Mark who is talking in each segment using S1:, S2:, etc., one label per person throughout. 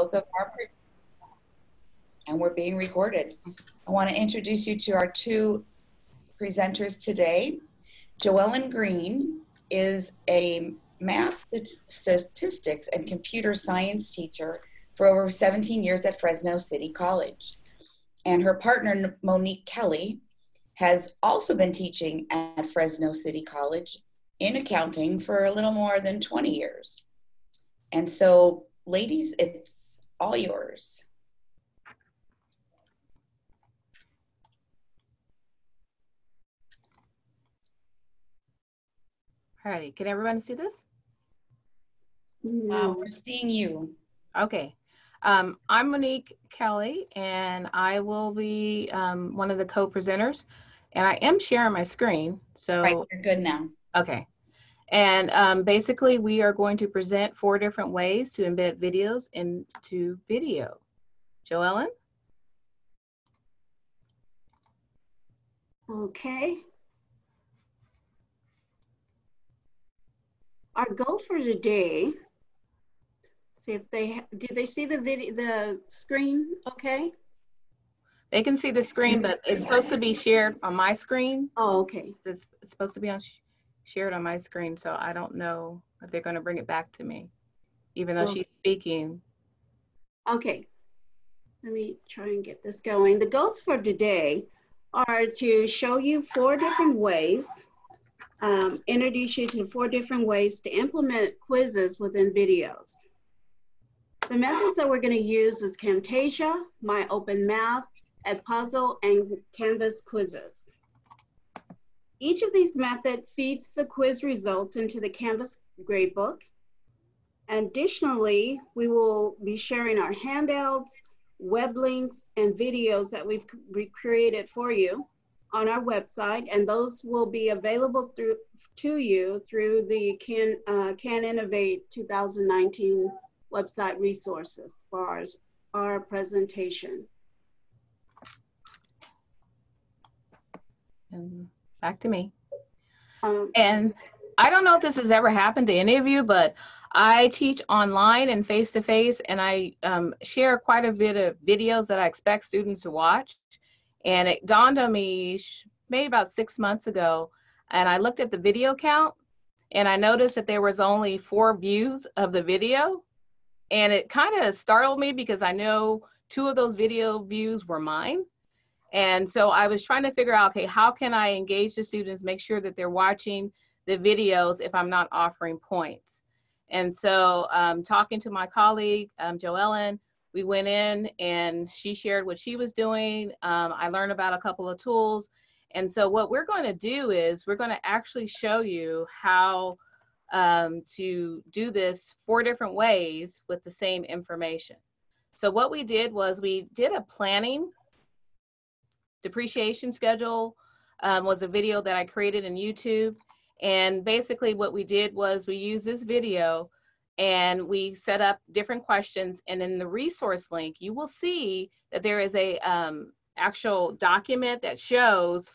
S1: both of our and we're being recorded. I want to introduce you to our two presenters today. Joellen Green is a math, statistics, and computer science teacher for over 17 years at Fresno City College. And her partner, Monique Kelly, has also been teaching at Fresno City College in accounting for a little more than 20 years. And so, ladies, it's all yours.
S2: Alrighty, can everyone see this?
S1: No. Uh, we're seeing you.
S2: Okay. Um, I'm Monique Kelly, and I will be um, one of the co-presenters. And I am sharing my screen, so
S1: right, you're good now.
S2: Okay. And um, basically, we are going to present four different ways to embed videos into video. Joellen?
S3: Okay. Our goal for today, see if they, did they see the video, the screen okay?
S2: They can see the screen, but it's supposed to be shared on my screen.
S3: Oh, okay.
S2: It's, it's supposed to be on shared on my screen, so I don't know if they're going to bring it back to me, even though she's speaking.
S3: Okay. Let me try and get this going. The goals for today are to show you four different ways, um, introduce you to four different ways to implement quizzes within videos. The methods that we're going to use is Camtasia, My Open Math, Edpuzzle, and Canvas quizzes. Each of these methods feeds the quiz results into the Canvas gradebook. Additionally, we will be sharing our handouts, web links, and videos that we've created for you on our website, and those will be available through to you through the Can, uh, Can Innovate 2019 website resources for our, our presentation.
S2: Back to me. Um, and I don't know if this has ever happened to any of you, but I teach online and face to face, and I um, share quite a bit of videos that I expect students to watch. And it dawned on me maybe about six months ago, and I looked at the video count, and I noticed that there was only four views of the video. And it kind of startled me because I know two of those video views were mine. And so I was trying to figure out, okay, how can I engage the students, make sure that they're watching the videos if I'm not offering points. And so um, talking to my colleague, um, Joellen, we went in and she shared what she was doing. Um, I learned about a couple of tools. And so what we're going to do is we're going to actually show you how um, to do this four different ways with the same information. So what we did was we did a planning depreciation schedule um, was a video that I created in YouTube. And basically what we did was we used this video and we set up different questions. And in the resource link, you will see that there is a um, actual document that shows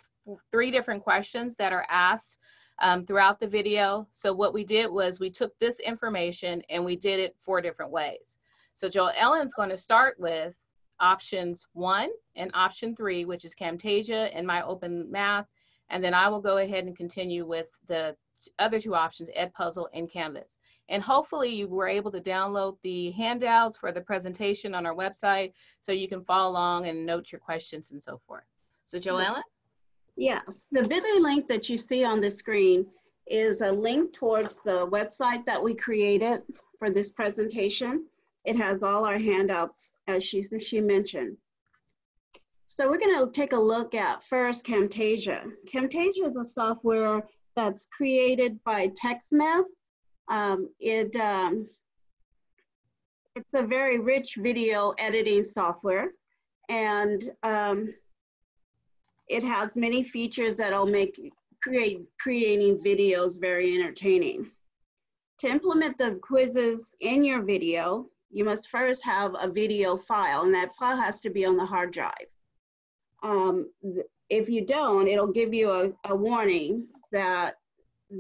S2: three different questions that are asked um, throughout the video. So what we did was we took this information and we did it four different ways. So Joellen's going to start with options one and option three, which is Camtasia and my open math. And then I will go ahead and continue with the other two options, Edpuzzle and Canvas. And hopefully you were able to download the handouts for the presentation on our website so you can follow along and note your questions and so forth. So Joellen?
S3: Yes, the bit.ly link that you see on the screen is a link towards the website that we created for this presentation. It has all our handouts as she, she mentioned. So we're gonna take a look at first Camtasia. Camtasia is a software that's created by TechSmith. Um, it, um, it's a very rich video editing software and um, it has many features that'll make create, creating videos very entertaining. To implement the quizzes in your video, you must first have a video file and that file has to be on the hard drive. Um, if you don't, it'll give you a, a warning that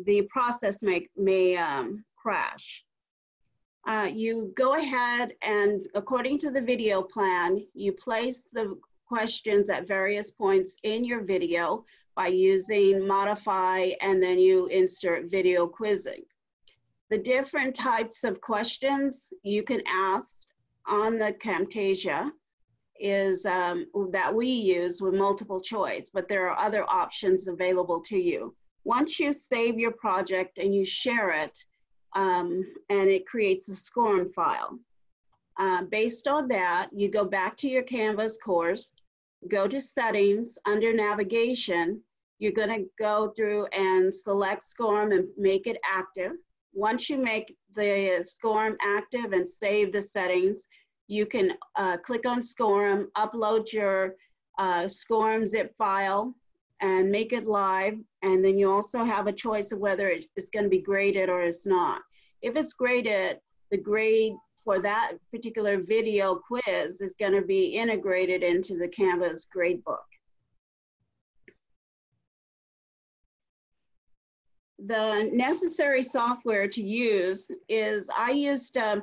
S3: the process may, may um, crash. uh, you go ahead and according to the video plan, you place the questions at various points in your video by using modify and then you insert video quizzing. The different types of questions you can ask on the Camtasia is um, that we use with multiple choice, but there are other options available to you. Once you save your project and you share it, um, and it creates a SCORM file. Uh, based on that, you go back to your Canvas course, go to settings under navigation, you're gonna go through and select SCORM and make it active. Once you make the SCORM active and save the settings, you can uh, click on SCORM, upload your uh, SCORM zip file and make it live. And then you also have a choice of whether it's gonna be graded or it's not. If it's graded, the grade for that particular video quiz is gonna be integrated into the Canvas gradebook. The necessary software to use is, I used, uh,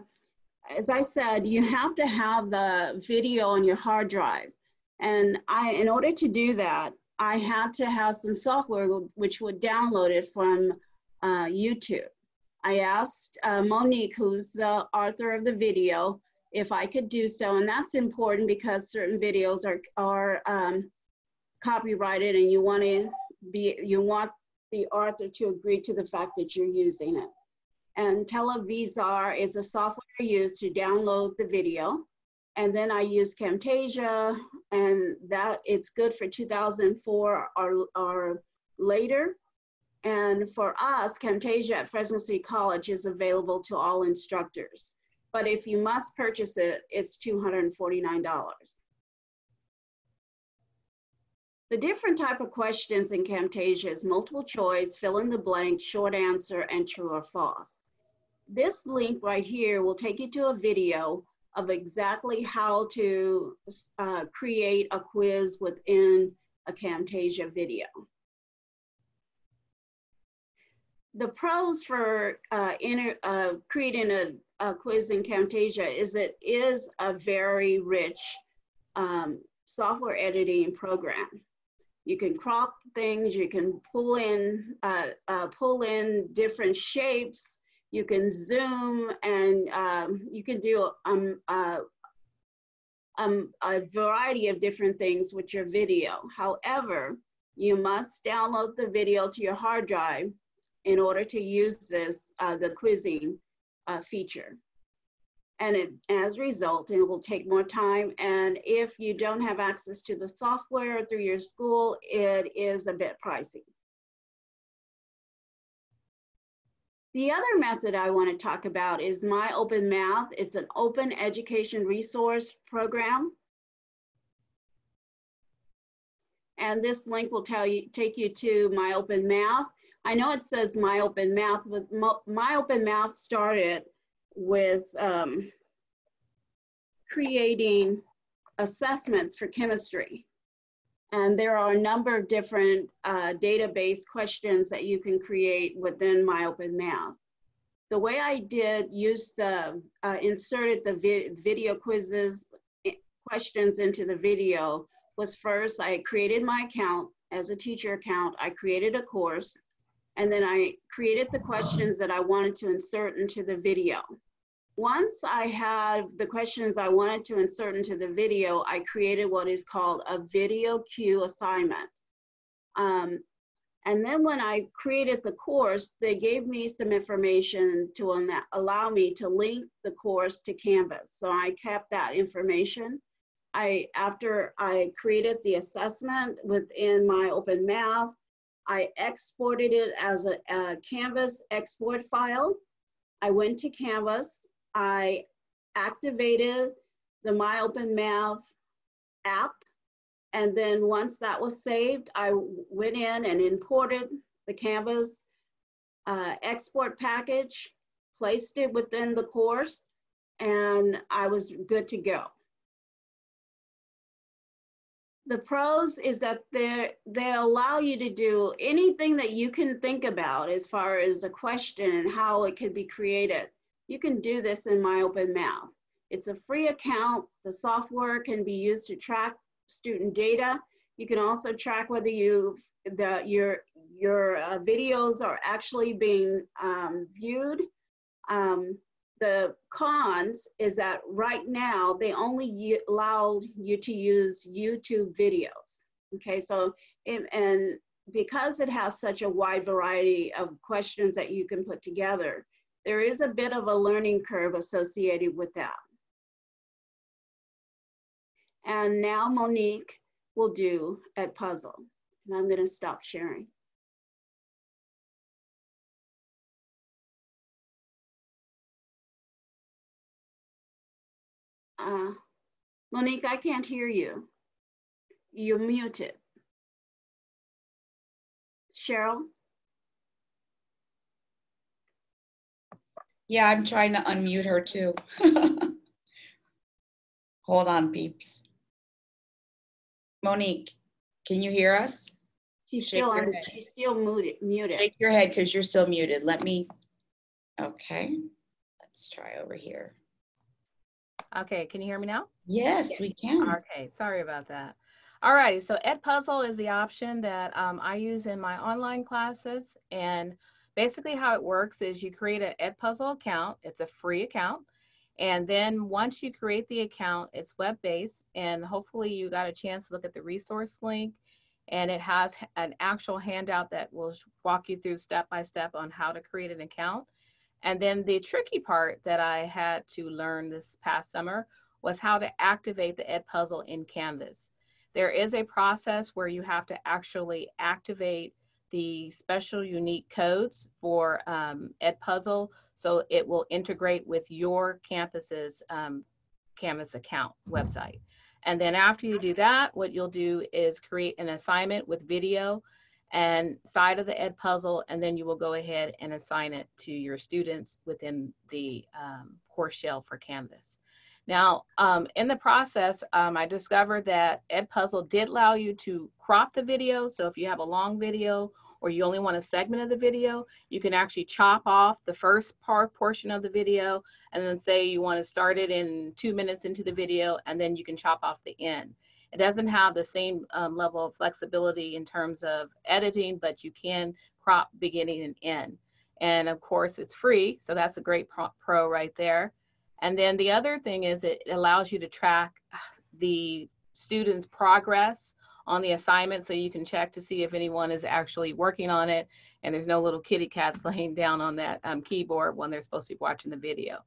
S3: as I said, you have to have the video on your hard drive. And I, in order to do that, I had to have some software which would download it from uh, YouTube. I asked uh, Monique, who's the author of the video, if I could do so. And that's important because certain videos are, are um, copyrighted and you want to be, you want the author to agree to the fact that you're using it. And Televzr is a software used to download the video. And then I use Camtasia and that it's good for 2004 or, or later. And for us, Camtasia at Fresno City College is available to all instructors. But if you must purchase it, it's $249. The different type of questions in Camtasia is multiple choice, fill in the blank, short answer, and true or false. This link right here will take you to a video of exactly how to uh, create a quiz within a Camtasia video. The pros for uh, inter, uh, creating a, a, quiz in Camtasia is it is a very rich um, software editing program. You can crop things, you can pull in, uh, uh, pull in different shapes, you can zoom and um, you can do um, uh, um, a variety of different things with your video. However, you must download the video to your hard drive in order to use this, uh, the quizzing uh, feature and it, as a result, it will take more time. And if you don't have access to the software through your school, it is a bit pricey. The other method I want to talk about is My Open Math. It's an open education resource program. And this link will tell you, take you to My Open Math. I know it says My Open Math, but My Open Math started with um, creating assessments for chemistry. And there are a number of different uh, database questions that you can create within My Open Math. The way I did use the, uh, inserted the vi video quizzes questions into the video was first I created my account as a teacher account. I created a course and then I created the questions that I wanted to insert into the video. Once I had the questions I wanted to insert into the video, I created what is called a video cue assignment. Um, and then when I created the course, they gave me some information to allow me to link the course to Canvas. So I kept that information. I, after I created the assessment within my Open Math, I exported it as a, a Canvas export file. I went to Canvas, I activated the My Open Math app. And then once that was saved, I went in and imported the Canvas uh, export package, placed it within the course, and I was good to go. The pros is that they they allow you to do anything that you can think about as far as a question and how it could be created. You can do this in My Open Math. It's a free account. The software can be used to track student data. You can also track whether you the your your uh, videos are actually being um, viewed. Um, the cons is that right now they only allow you to use YouTube videos. Okay, so and because it has such a wide variety of questions that you can put together, there is a bit of a learning curve associated with that. And now Monique will do a puzzle. And I'm gonna stop sharing. Uh, Monique, I can't hear you. You're muted. Cheryl?
S1: Yeah, I'm trying to unmute her too. Hold on, peeps. Monique, can you hear us?
S3: She's
S1: Shake
S3: still on, she's still muted, muted.
S1: Shake your head because you're still muted. Let me, okay, let's try over here.
S2: Okay, can you hear me now?
S1: Yes, we can.
S2: Okay, sorry about that. All right, so Edpuzzle is the option that um, I use in my online classes. And basically how it works is you create an Edpuzzle account. It's a free account. And then once you create the account, it's web-based and hopefully you got a chance to look at the resource link and it has an actual handout that will walk you through step by step on how to create an account. And then the tricky part that I had to learn this past summer was how to activate the Edpuzzle in Canvas. There is a process where you have to actually activate the special unique codes for um, Edpuzzle so it will integrate with your campus's um, Canvas account website. And then after you do that, what you'll do is create an assignment with video and side of the Edpuzzle, and then you will go ahead and assign it to your students within the um, course shell for Canvas. Now, um, in the process, um, I discovered that Edpuzzle did allow you to crop the video. So if you have a long video or you only want a segment of the video, you can actually chop off the first part portion of the video and then say you want to start it in two minutes into the video and then you can chop off the end. It doesn't have the same um, level of flexibility in terms of editing, but you can crop beginning and end. And of course, it's free, so that's a great pro, pro right there. And then the other thing is it allows you to track the students' progress on the assignment so you can check to see if anyone is actually working on it and there's no little kitty cats laying down on that um, keyboard when they're supposed to be watching the video.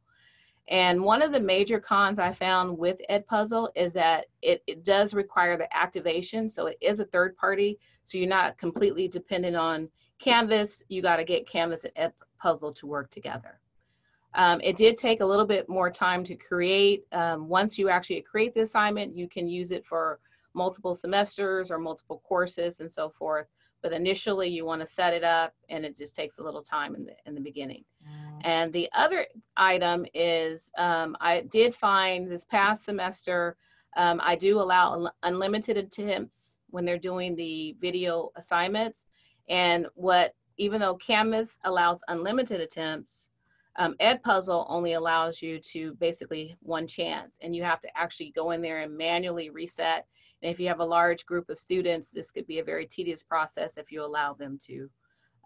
S2: And one of the major cons I found with Edpuzzle is that it, it does require the activation. So it is a third party. So you're not completely dependent on Canvas. You got to get Canvas and Edpuzzle to work together. Um, it did take a little bit more time to create. Um, once you actually create the assignment, you can use it for multiple semesters or multiple courses and so forth. But initially you want to set it up and it just takes a little time in the, in the beginning. And the other item is um, I did find this past semester, um, I do allow unlimited attempts when they're doing the video assignments. And what, even though Canvas allows unlimited attempts, um, Edpuzzle only allows you to basically one chance, and you have to actually go in there and manually reset. And if you have a large group of students, this could be a very tedious process if you allow them to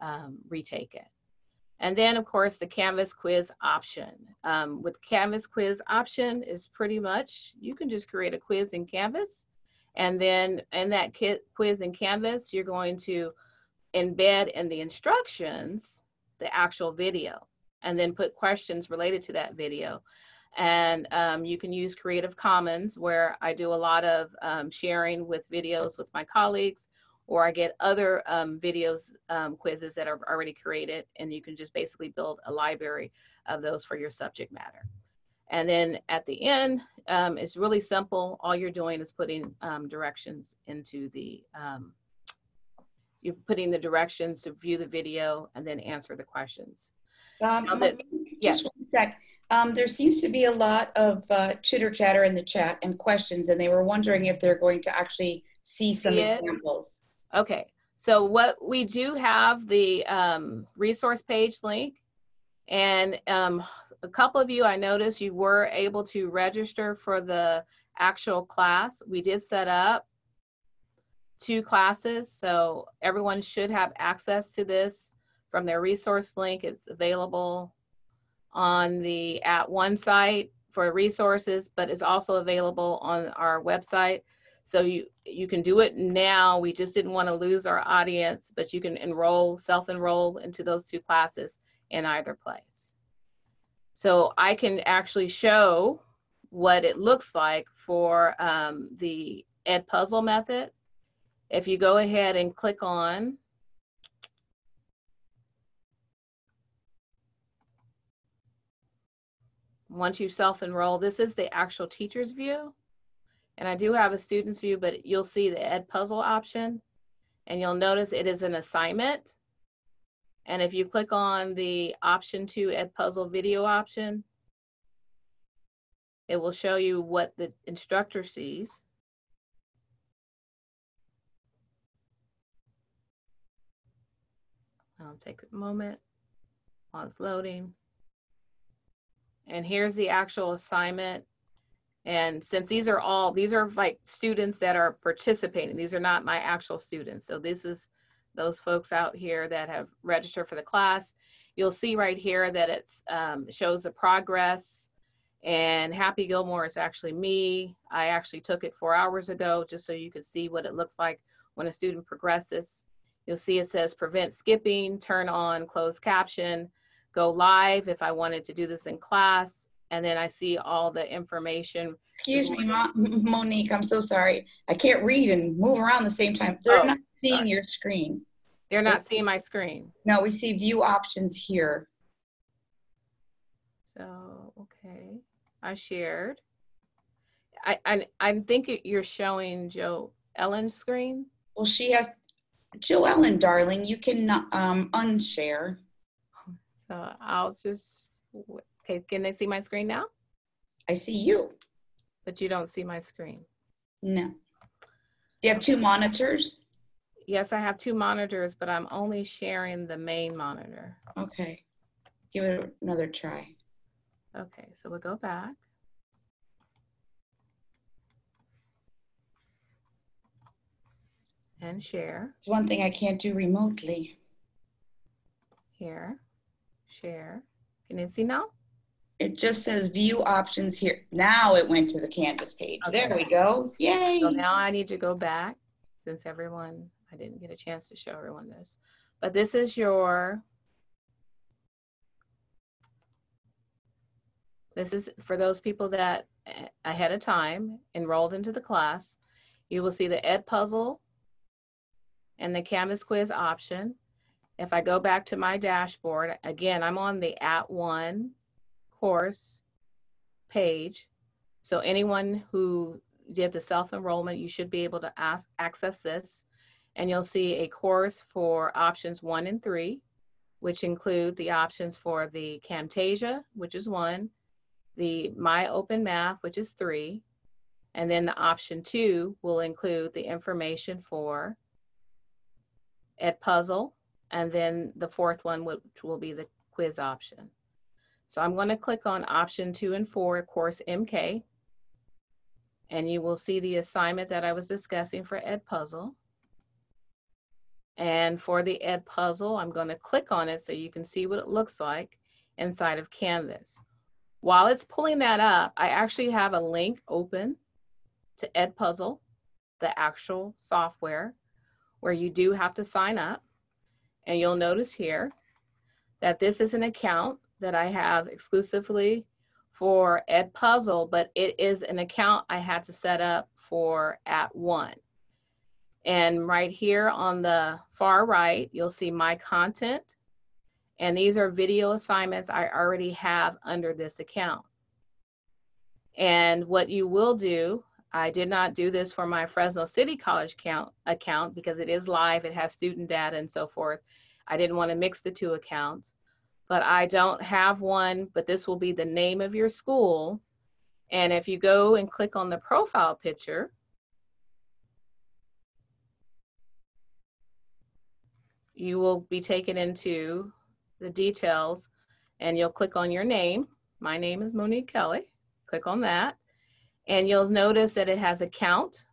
S2: um, retake it. And then, of course, the Canvas quiz option. Um, with Canvas quiz option is pretty much you can just create a quiz in Canvas, and then in that quiz in Canvas, you're going to embed in the instructions the actual video and then put questions related to that video. And um, you can use Creative Commons, where I do a lot of um, sharing with videos with my colleagues, or I get other um, videos, um, quizzes that are already created, and you can just basically build a library of those for your subject matter. And then at the end, um, it's really simple. All you're doing is putting um, directions into the, you're putting the directions to view the video and then answer the questions.
S1: Um,
S2: that-.
S1: Just one sec. Um, there seems to be a lot of uh, chitter chatter in the chat and questions, and they were wondering if they're going to actually see some
S2: it?
S1: examples.
S2: Okay, so what we do have the um, resource page link, and um, a couple of you, I noticed you were able to register for the actual class. We did set up two classes, so everyone should have access to this from their resource link. It's available on the At One site for resources, but it's also available on our website. So you, you can do it now. We just didn't want to lose our audience, but you can enroll, self-enroll into those two classes in either place. So I can actually show what it looks like for um, the Ed Puzzle method. If you go ahead and click on once you self-enroll, this is the actual teacher's view. And I do have a student's view, but you'll see the Ed Puzzle option. And you'll notice it is an assignment. And if you click on the option two Ed Puzzle video option, it will show you what the instructor sees. I'll take a moment while it's loading. And here's the actual assignment. And since these are all, these are like students that are participating, these are not my actual students. So this is those folks out here that have registered for the class. You'll see right here that it um, shows the progress and Happy Gilmore is actually me. I actually took it four hours ago just so you could see what it looks like when a student progresses. You'll see it says prevent skipping, turn on closed caption, go live if I wanted to do this in class. And then I see all the information.
S1: Excuse me, Mo- Monique, I'm so sorry. I can't read and move around the same time. They're
S2: Oh,
S1: not seeing
S2: sorry.
S1: your screen.
S2: They're not seeing my screen.
S1: No, we see view options here.
S2: So, okay, I shared. I, I, I think you're showing Joe Ellen's screen.
S1: Well, she has, Joellen, darling, you can um, unshare.
S2: So I'll just, okay, can they see my screen now?
S1: I see you.
S2: But you don't see my screen.
S1: No. You have two monitors?
S2: Yes, I have two monitors, but I'm only sharing the main monitor.
S1: Okay. Give it another try.
S2: Okay, so we'll go back. And share
S1: one thing I can't do remotely.
S2: here, share. Can you see now?
S1: It just says view options here. Now it went to the Canvas page. There we go. Yay.
S2: So now I need to go back since everyone, I didn't get a chance to show everyone this. But this is your, this is for those people that ahead of time enrolled into the class. You will see the Ed Puzzle and the Canvas quiz option. If I go back to my dashboard, again, I'm on the At One course page. So anyone who did the self-enrollment, you should be able to ask, access this. And you'll see a course for options one and three, which include the options for the Camtasia, which is one, the My Open Math, which is three, and then the option two will include the information for Ed Puzzle, and then the fourth one, which will be the quiz option. So I'm going to click on option two and four, course MK, and you will see the assignment that I was discussing for Ed Puzzle. And for the Ed Puzzle, I'm going to click on it so you can see what it looks like inside of Canvas. While it's pulling that up, I actually have a link open to Ed Puzzle, the actual software, where you do have to sign up. And you'll notice here that this is an account that I have exclusively for Ed Puzzle, but it is an account I had to set up for At One. And right here on the far right, you'll see my content. And these are video assignments I already have under this account. And what you will do, I did not do this for my Fresno City College account, account because it is live, it has student data and so forth. I didn't want to mix the two accounts but I don't have one, but this will be the name of your school. And if you go and click on the profile picture, you will be taken into the details and you'll click on your name My name is Monique Kelly. Click on that. And you'll notice that it has account,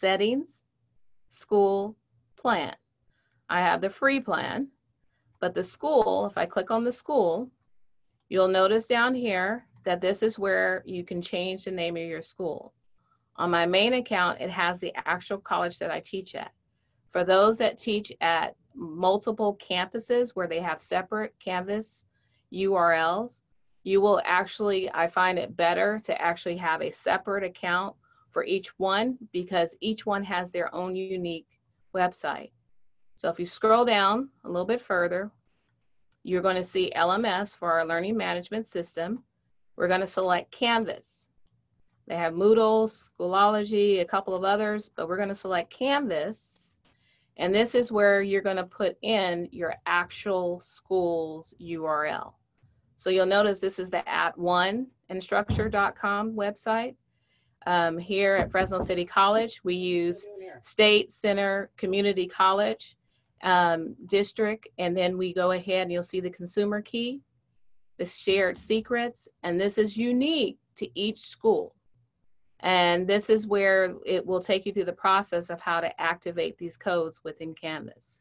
S2: settings, school, plan. I have the free plan, but the school, if I click on the school, you'll notice down here that this is where you can change the name of your school. On my main account, it has the actual college that I teach at. For those that teach at multiple campuses where they have separate Canvas URLs, you will actually, I find it better to actually have a separate account for each one because each one has their own unique website. So if you scroll down a little bit further, you're going to see LMS for our learning management system. We're going to select Canvas. They have Moodle, Schoology, a couple of others, but we're going to select Canvas. And this is where you're going to put in your actual school's URL. So you'll notice this is the at one instructure.com website. Um, here at Fresno City College, we use State Center Community College um, District, and then we go ahead and you'll see the consumer key, the shared secrets, and this is unique to each school. And this is where it will take you through the process of how to activate these codes within Canvas.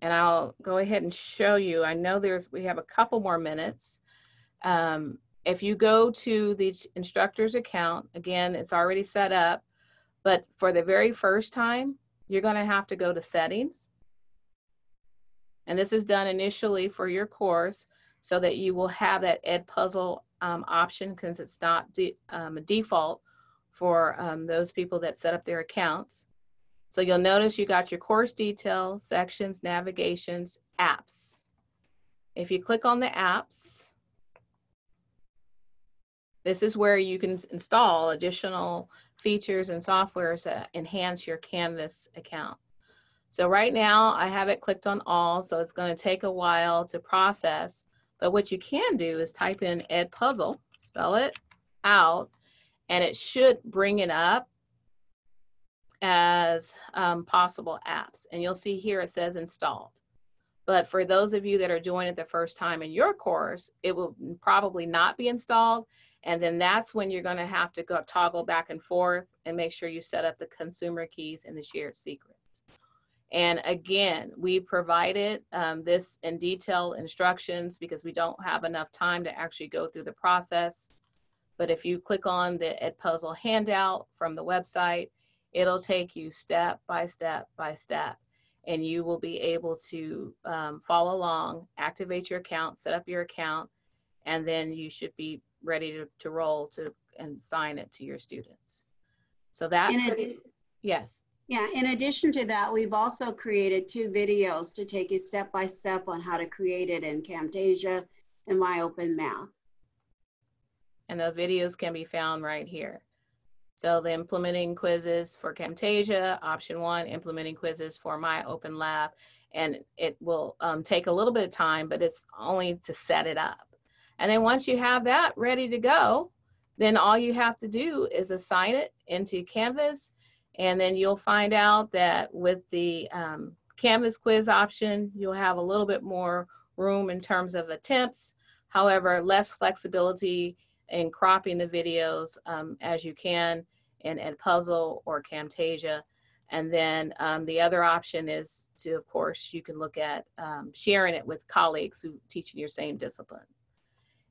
S2: And I'll go ahead and show you. I know there's we have a couple more minutes. Um, if you go to the instructor's account, again, it's already set up, but for the very first time, you're going to have to go to settings. And this is done initially for your course so that you will have that Edpuzzle um, option because it's not de um, a default for um, those people that set up their accounts. So you'll notice you got your course detail, sections, navigations, apps. If you click on the apps, this is where you can install additional features and softwares that enhance your Canvas account. So right now I have it clicked on all, so it's going to take a while to process. But what you can do is type in Edpuzzle, spell it out, and it should bring it up as um, possible apps. And you'll see here it says installed. But for those of you that are doing it the first time in your course, it will probably not be installed. And then that's when you're going to have to go toggle back and forth and make sure you set up the consumer keys and the shared secrets. And again, we provided um, this in detail instructions because we don't have enough time to actually go through the process. But if you click on the Edpuzzle handout from the website, it'll take you step by step by step and you will be able to um, follow along, activate your account, set up your account, and then you should be ready to, to roll to and sign it to your students. So that, yes.
S3: Yeah, in addition to that, we've also created two videos to take you step by step on how to create it in Camtasia and MyOpenMath.
S2: And the videos can be found right here. So the implementing quizzes for Camtasia, option one, implementing quizzes for my Open Lab, And it will um, take a little bit of time, but it's only to set it up. And then once you have that ready to go, then all you have to do is assign it into Canvas. And then you'll find out that with the um, Canvas quiz option, you'll have a little bit more room in terms of attempts. However, less flexibility in cropping the videos um, as you can in Edpuzzle or Camtasia. And then um, the other option is to, of course, you can look at um, sharing it with colleagues who teach in your same discipline.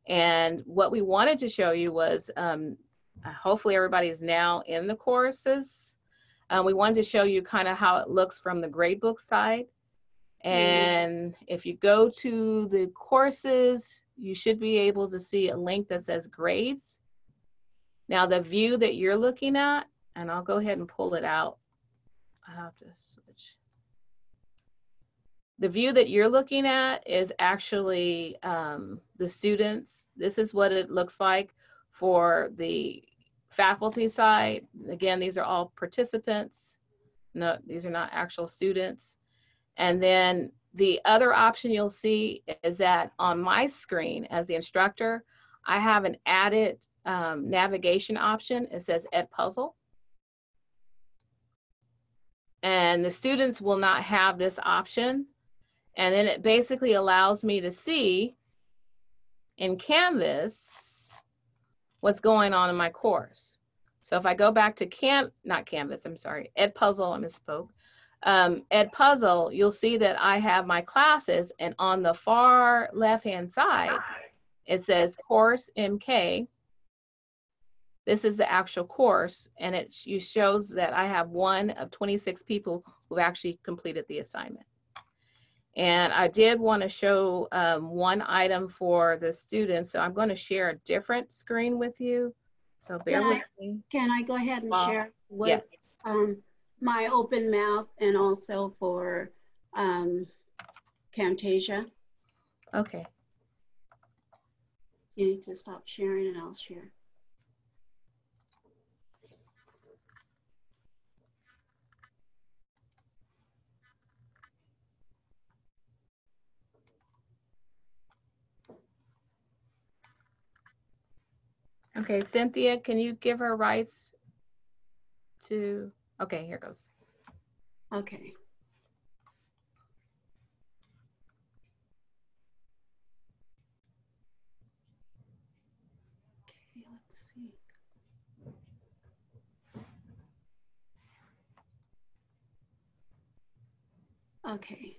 S2: And what we wanted to show you was, um, hopefully everybody is now in the courses. Um, we wanted to show you kind of how it looks from the gradebook side. And if you go to the courses, you should be able to see a link that says grades. Now the view that you're looking at, and I'll go ahead and pull it out. I have to switch. The view that you're looking at is actually um, the students. This is what it looks like for the faculty side. Again, these are all participants. No, these are not actual students. And then the other option you'll see is that on my screen as the instructor, I have an added um, navigation option. It says Edpuzzle. And the students will not have this option. And then it basically allows me to see in Canvas what's going on in my course. So if I go back to Cam, not Canvas, I'm sorry, Edpuzzle, I misspoke. Um, Edpuzzle, you'll see that I have my classes and on the far left-hand side, it says course MK. This is the actual course and it sh- shows that I have one of 26 people who've actually completed the assignment. And I did want to show um, one item for the students, so I'm going to share a different screen with you. So bear
S3: Can
S2: with
S3: I-
S2: me.
S3: Can I go ahead and
S2: Uh,
S3: share with
S2: yes.
S3: um, my open math and also for um, Camtasia?
S2: Okay.
S3: You need to stop sharing and I'll share.
S2: Okay, Cynthia, can you give her rights to, okay, here goes.
S3: Okay. Okay, let's see. Okay.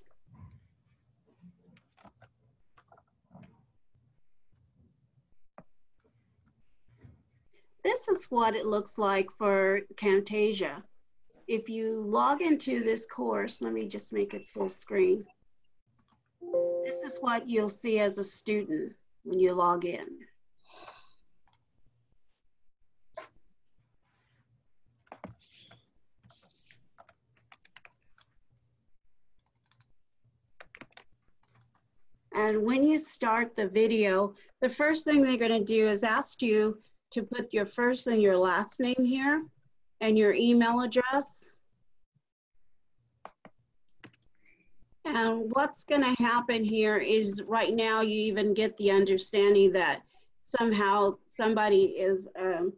S3: This is what it looks like for Camtasia if you log into this course, let me just make it full screen. This is what you'll see as a student when you log in. And when you start the video, the first thing they're going to do is ask you to put your first and your last name here and your email address. And what's going to happen here is right now you even get the understanding that somehow somebody is um,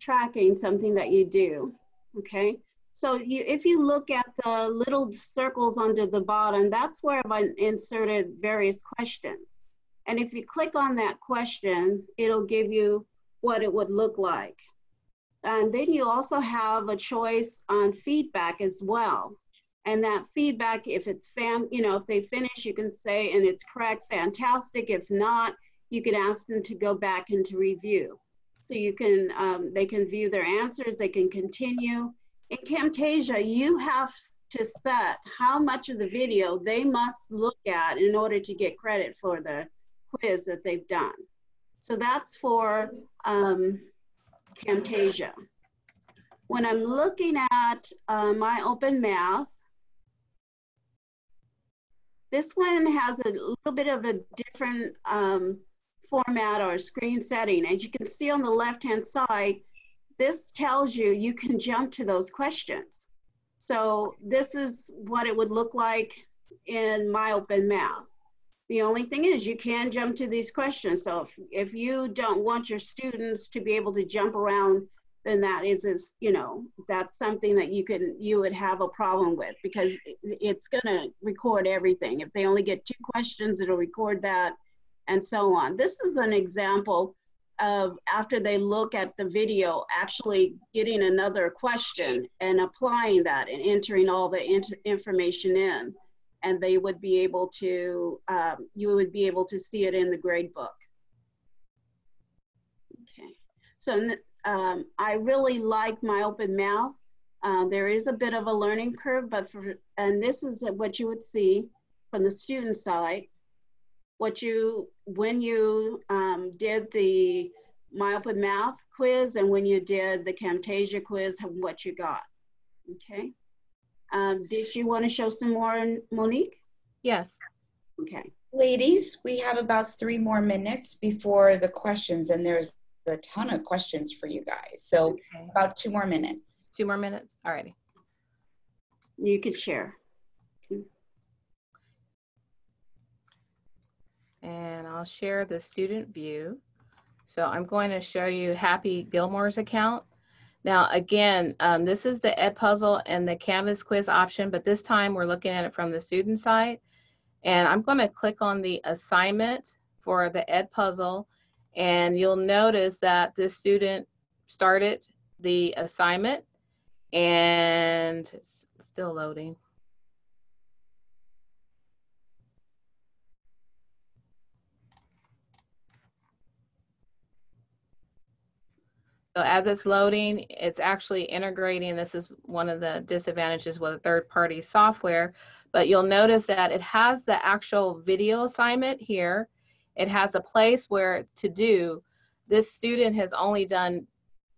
S3: tracking something that you do. Okay. So you, if you look at the little circles under the bottom, that's where I've inserted various questions. And if you click on that question, it'll give you what it would look like. And then you also have a choice on feedback as well. And that feedback, if it's fan, you know, if they finish, you can say, and it's correct, fantastic. If not, you can ask them to go back and to review. So you can, um, they can view their answers, they can continue. In Camtasia, you have to set how much of the video they must look at in order to get credit for the quiz that they've done. So that's for um, Camtasia. When I'm looking at uh, my open math, this one has a little bit of a different um, format or screen setting. As you can see on the left-hand side, this tells you you can jump to those questions. So this is what it would look like in my open math. The only thing is you can jump to these questions. So if, if you don't want your students to be able to jump around, then that is, is, you know, that's something that you can, you would have a problem with because it's gonna record everything. If they only get two questions, it'll record that and so on. This is an example of after they look at the video, actually getting another question and applying that and entering all the information in and they would be able to, um, you would be able to see it in the grade book. Okay, so um, I really like my open math. Uh, there is a bit of a learning curve, but for, and this is what you would see from the student side. What you, when you um, did the my open math quiz and when you did the Camtasia quiz, what you got, okay? Um, did you want to show some more, Monique?
S2: Yes.
S3: Okay.
S1: Ladies, we have about three more minutes before the questions, and there's a ton of questions for you guys. So
S2: Okay.
S1: about two more minutes.
S2: Two more minutes. Alrighty.
S3: You could share.
S2: And I'll share the student view. So I'm going to show you Happy Gilmore's account. Now, again, um, this is the Edpuzzle and the Canvas quiz option, but this time we're looking at it from the student side. And I'm going to click on the assignment for the Ed puzzle. And you'll notice that this student started the assignment and it's still loading. So as it's loading, it's actually integrating. This is one of the disadvantages with a third-party software. But you'll notice that it has the actual video assignment here. It has a place where to do. This student has only done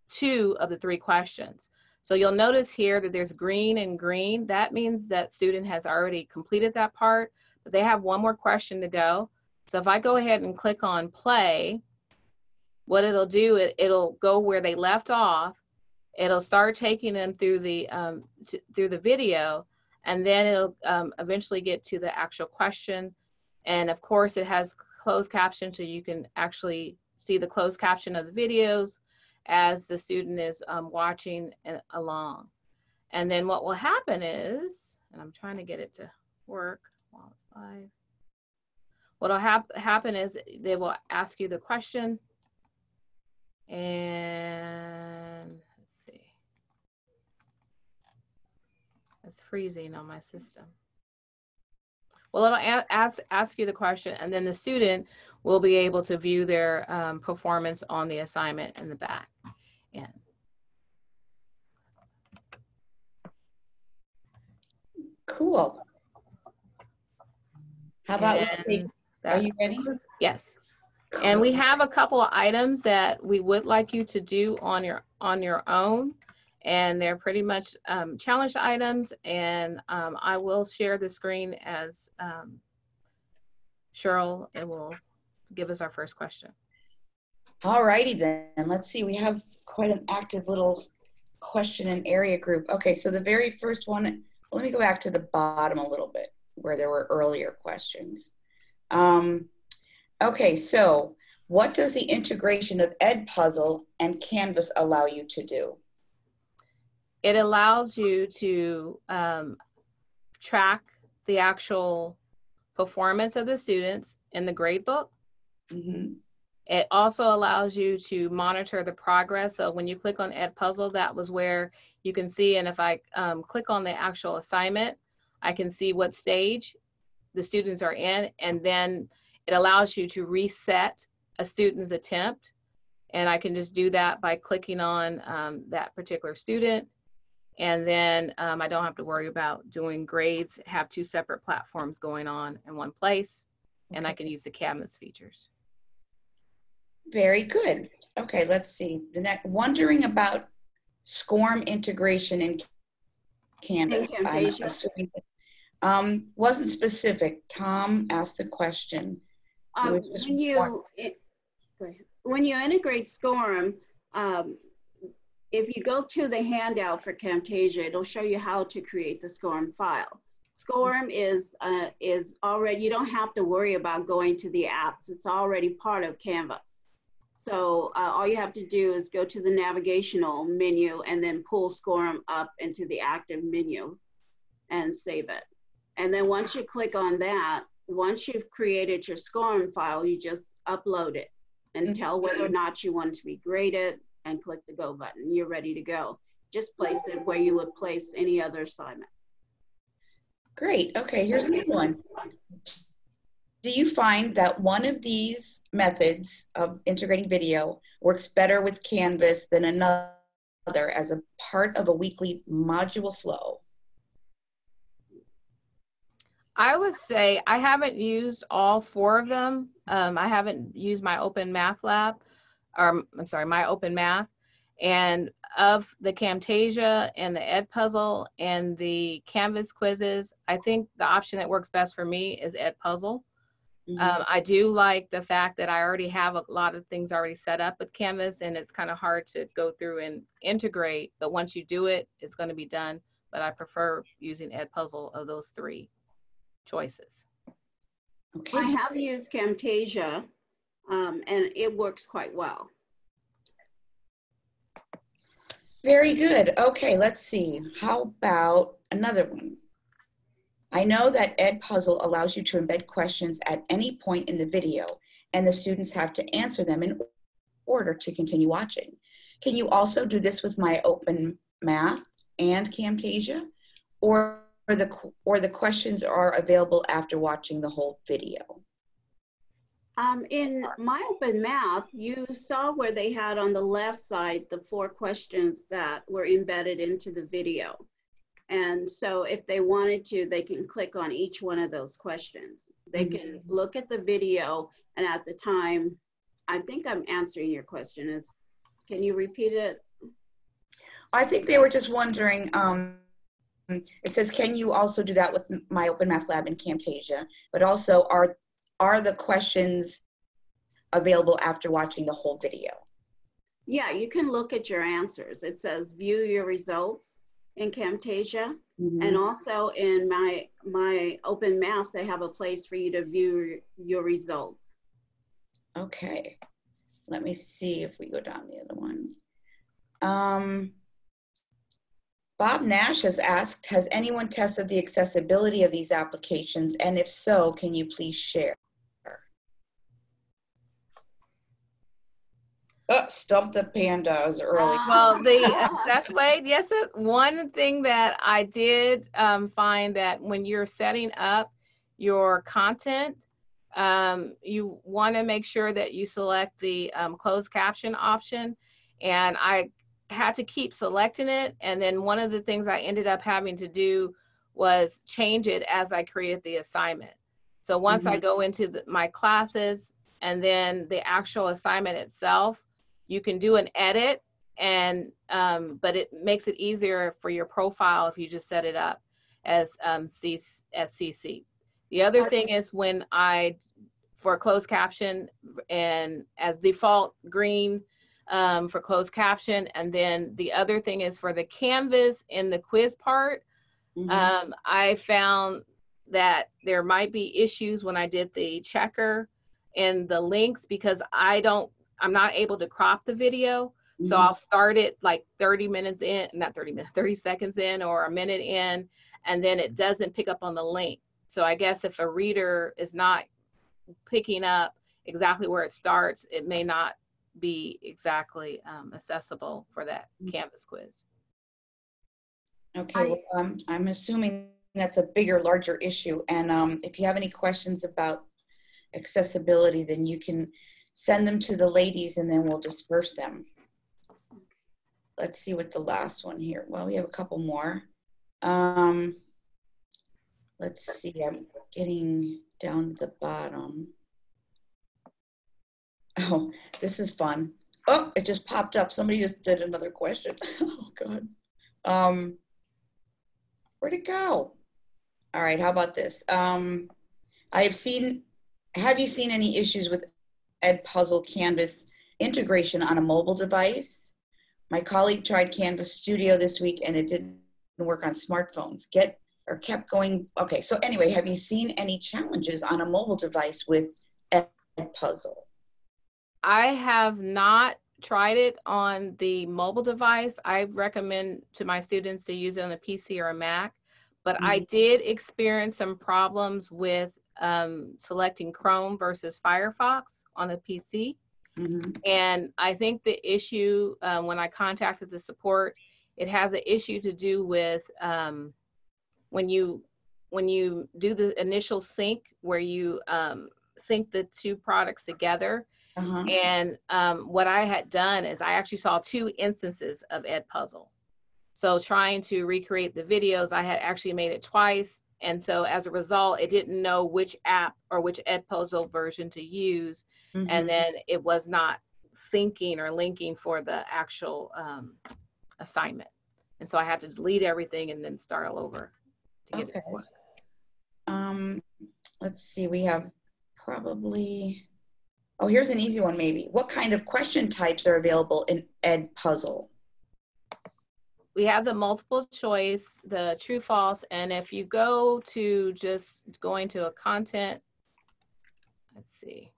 S2: two of the three questions. So you'll notice here that there's green and green. That means that student has already completed that part, but they have one more question to go. So if I go ahead and click on play, what it'll do, it, it'll go where they left off. It'll start taking them through the um, through the video, and then it'll um, eventually get to the actual question. And of course, it has closed caption, so you can actually see the closed caption of the videos as the student is um, watching along. And then what will happen is, and I'm trying to get it to work while it's live. What'll hap happen is they will ask you the question and let's see. It's freezing on my system. Well, it'll ask, ask you the question and then the student will be able to view their um, performance on the assignment in the back end.
S1: Cool. How about, are you ready?
S2: Yes. And we have a couple of items that we would like you to do on your on your own and they're pretty much um, challenge items. And um, I will share the screen as um, Cheryl and will give us our first question.
S1: All righty then. Let's see. We have quite an active little question and area group. Okay, so the very first one, let me go back to the bottom a little bit where there were earlier questions. Um, okay, so what does the integration of Edpuzzle and Canvas allow you to do?
S2: it allows you to um, track the actual performance of the students in the gradebook. Mm-hmm. It also allows you to monitor the progress. So when you click on Edpuzzle, that was where you can see, and if I um, click on the actual assignment, I can see what stage the students are in, and then it allows you to reset a student's attempt. And I can just do that by clicking on um, that particular student and then um, I don't have to worry about doing grades, have two separate platforms going on in one place, okay. and I can use the Canvas features.
S1: Very good. Okay, let's see. The next, wondering about SCORM integration in Canvas. I'm assuming um, wasn't specific. Tom asked the question.
S3: Um, when you it, when you integrate SCORM, um, if you go to the handout for Camtasia, it'll show you how to create the SCORM file. SCORM is, uh, is already, you don't have to worry about going to the apps. It's already part of Canvas. So uh, all you have to do is go to the navigational menu and then pull SCORM up into the active menu and save it. And then once you click on that, once you've created your SCORM file, you just upload it and mm -hmm. tell whether or not you want to be graded, and click the go button. You're ready to go. Just place it where you would place any other assignment.
S1: Great. Okay, here's a good one. Do you find that one of these methods of integrating video works better with Canvas than another as a part of a weekly module flow?
S2: I would say I haven't used all four of them. Um, I haven't used my Open Math Lab, or I'm sorry, my open math. And of the Camtasia and the Edpuzzle and the Canvas quizzes, I think the option that works best for me is Edpuzzle. Mm -hmm. um, I do like the fact that I already have a lot of things already set up with Canvas and it's kind of hard to go through and integrate, but once you do it, it's going to be done. But I prefer using Edpuzzle of those three choices.
S3: Okay. I have used Camtasia um, and it works quite well.
S1: Very good. Okay, let's see. How about another one? I know that Edpuzzle allows you to embed questions at any point in the video and the students have to answer them in order to continue watching. Can you also do this with my open math and Camtasia? Or the, or the questions are available after watching the whole video?
S3: Um, in my open math, you saw where they had on the left side the four questions that were embedded into the video. And so if they wanted to, they can click on each one of those questions. They
S1: Mm-hmm.
S3: can look at the video and at the time, I think I'm answering your question is, can you repeat it?
S1: I think they were just wondering, um, it says, can you also do that with my Open Math Lab in Camtasia? But also, are, are the questions available after watching the whole video?
S3: Yeah, you can look at your answers. It says view your results in Camtasia. And also in my, my open math, they have a place for you to view your results.
S1: Okay, let me see if we go down the other one. Um, Bob Nash has asked, has anyone tested the accessibility of these applications? And if so, can you please share? Oh, stump the pandas early.
S2: Well, the that's way, yes, one thing that I did um, find that when you're setting up your content, um, you want to make sure that you select the um, closed caption option. And I had to keep selecting it. And then one of the things I ended up having to do was change it as I created the assignment. So once I go into the, my classes and then the actual assignment itself, you can do an edit and um, but it makes it easier for your profile if you just set it up as um, C as CC. The other thing is when I for closed caption and as default green um, for closed caption, and then the other thing is for the canvas in the quiz part.
S1: Mhm.
S2: Um, I found that there might be issues when I did the checker and the links because I don't, I'm not able to crop the video. So
S1: Mhm.
S2: I'll start it like 30 minutes in, not 30 minutes, 30 seconds in or a minute in, and then it doesn't pick up on the link. So I guess if a reader is not picking up exactly where it starts, it may not be exactly um, accessible for that Canvas quiz.
S1: Okay, well, um, I'm assuming that's a bigger, larger issue. And um, if you have any questions about accessibility, then you can send them to the ladies and then we'll disperse them. Let's see what the last one here. Well, we have a couple more. Um, let's see, I'm getting down to the bottom. Oh, this is fun. Oh, it just popped up. Somebody just did another question. Oh, God. Um, where'd it go? All right, how about this? Um, I have seen, have you seen any issues with Edpuzzle Canvas integration on a mobile device? My colleague tried Canvas Studio this week and it didn't work on smartphones. Get or kept going. Okay, so anyway, have you seen any challenges on a mobile device with Ed Puzzle?
S2: I have not tried it on the mobile device. I recommend to my students to use it on a PC or a Mac, but I did experience some problems with um, selecting Chrome versus Firefox on a PC.
S1: Mhm.
S2: And I think the issue, um, when I contacted the support, it has an issue to do with um, when you when you do the initial sync where you um, sync the two products together.
S1: Uh-huh.
S2: And um, what I had done is I actually saw two instances of Edpuzzle. So trying to recreate the videos, I had actually made it twice. And so as a result, it didn't know which app or which Edpuzzle version to use.
S1: Mhm.
S2: And then it was not syncing or linking for the actual um, assignment. And so I had to delete everything and then start all over to get.
S1: Okay.
S2: work.
S1: Um, let's see, we have probably, oh, here's an easy one maybe. What kind of question types are available in Edpuzzle?
S2: we have the multiple choice, the true false, and if you go to just going to a content, let's see,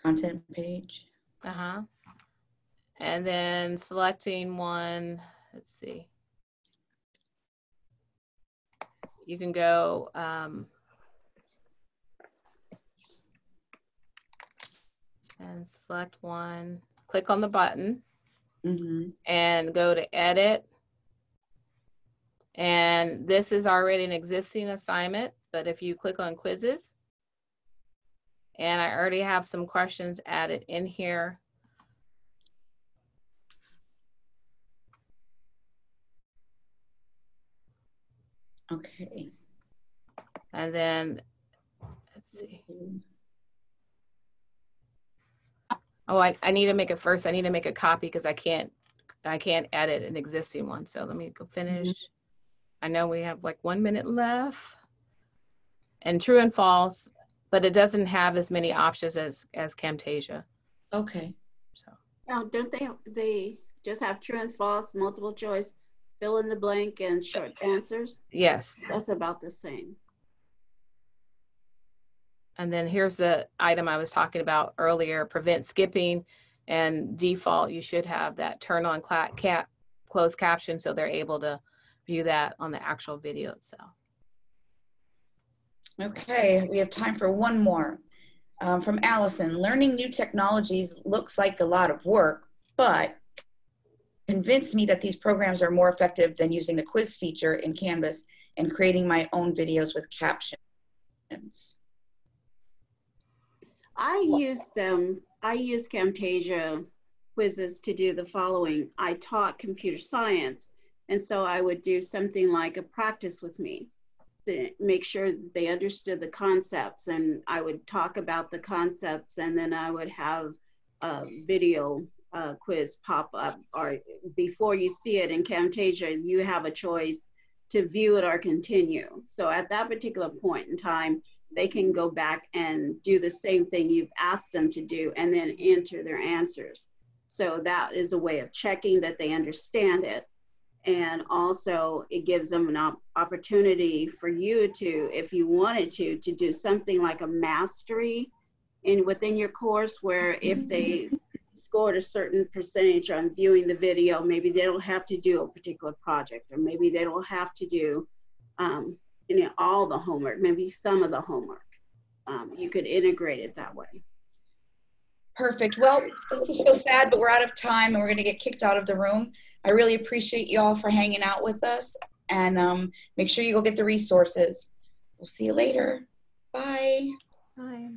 S1: Content page?
S2: uh-huh. And then selecting one, let's see. You can go, um, and select one, click on the button
S1: Mhm.
S2: and go to edit. And this is already an existing assignment, but if you click on quizzes, and I already have some questions added in here.
S1: Okay.
S2: And then, let's see. Oh, I, I need to make it first. I need to make a copy because I can't, I can't edit an existing one. So let me go mm-hmm. finish. I know we have like one minute left. And true and false, but it doesn't have as many options as, as Camtasia.
S1: Okay.
S2: So,
S3: Now, don't they, they just have true and false, multiple choice, fill in the blank and short answers?
S2: yes.
S3: That's about the same.
S2: And then here's the item I was talking about earlier, prevent skipping and default, you should have that turn on cap, closed caption so they're able to view that on the actual video itself.
S1: Okay, we have time for one more. Um, from Allison, learning new technologies looks like a lot of work, but convinced me that these programs are more effective than using the quiz feature in Canvas and creating my own videos with captions.
S3: I use them, I use Camtasia quizzes to do the following. I taught computer science, and so I would do something like a practice with me to make sure they understood the concepts, and I would talk about the concepts, and then I would have a video uh, quiz pop up, or before you see it in Camtasia, you have a choice to view it or continue. So at that particular point in time, they can go back and do the same thing you've asked them to do and then enter their answers. So that is a way of checking that they understand it. And also it gives them an op- opportunity for you to, if you wanted to, to do something like a mastery in within your course where if they scored a certain percentage on viewing the video, maybe they don't have to do a particular project or maybe they don't have to do um, you know, all the homework, maybe some of the homework. Um, you could integrate it that way.
S1: Perfect. Well, this is so sad, but we're out of time and we're going to get kicked out of the room. I really appreciate you all for hanging out with us and um, make sure you go get the resources. We'll see you later. Bye.
S2: Bye.